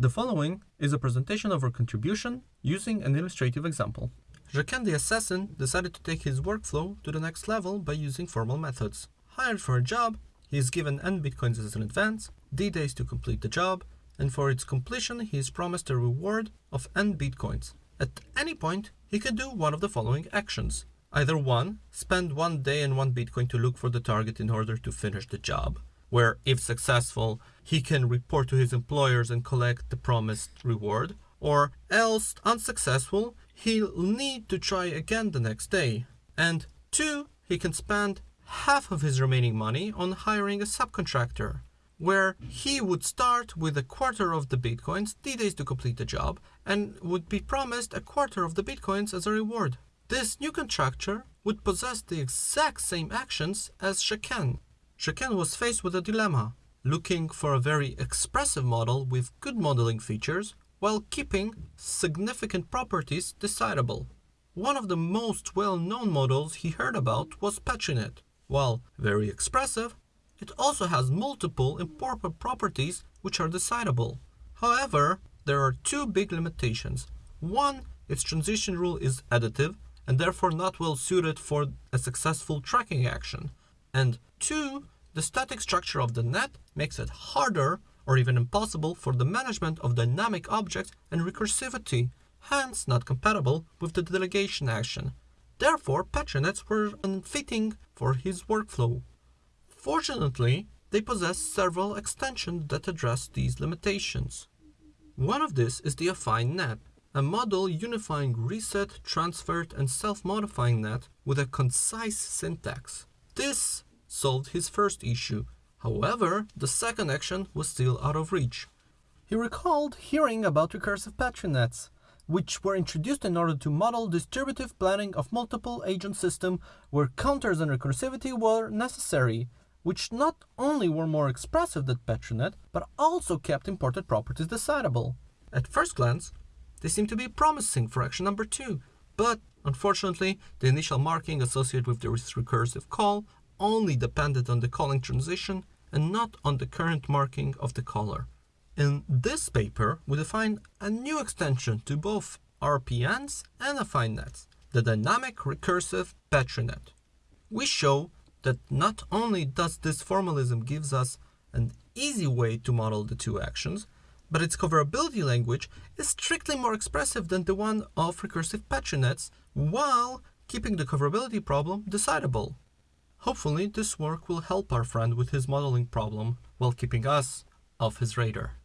The following is a presentation of our contribution using an illustrative example. Jaqen the assassin decided to take his workflow to the next level by using formal methods. Hired for a job, he is given n bitcoins as an advance, d days to complete the job, and for its completion he is promised a reward of n bitcoins. At any point, he can do one of the following actions. Either 1. Spend 1 day and 1 bitcoin to look for the target in order to finish the job where if successful, he can report to his employers and collect the promised reward, or else unsuccessful, he'll need to try again the next day. And two, he can spend half of his remaining money on hiring a subcontractor, where he would start with a quarter of the bitcoins, D days to complete the job, and would be promised a quarter of the bitcoins as a reward. This new contractor would possess the exact same actions as Jaqen, Jaqen was faced with a dilemma, looking for a very expressive model with good modeling features while keeping significant properties decidable. One of the most well-known models he heard about was Petri net. While very expressive, it also has multiple important properties which are decidable. However, there are two big limitations. One, its transition rule is additive and therefore not well suited for a successful tracking action. And two, the static structure of the net makes it harder or even impossible for the management of dynamic objects and recursivity, hence not compatible with the delegation action. Therefore, Petri nets were unfitting for his workflow. Fortunately, they possess several extensions that address these limitations. One of these is the affine net, a model unifying reset, transferred, and self-modifying net with a concise syntax. This solved his first issue. However, the second action was still out of reach. He recalled hearing about recursive Petri nets, which were introduced in order to model distributive planning of multiple agent system where counters and recursivity were necessary, which not only were more expressive than Petri net, but also kept imported properties decidable. At first glance, they seem to be promising for action number 2, but unfortunately, the initial marking associated with this recursive call only depended on the calling transition and not on the current marking of the caller. In this paper, we define a new extension to both RPNs and affine nets, the dynamic recursive Petri net. We show that not only does this formalism gives us an easy way to model the two actions, but its coverability language is strictly more expressive than the one of recursive Petri nets, while keeping the coverability problem decidable. Hopefully this work will help our friend with his modeling problem while keeping us off his radar.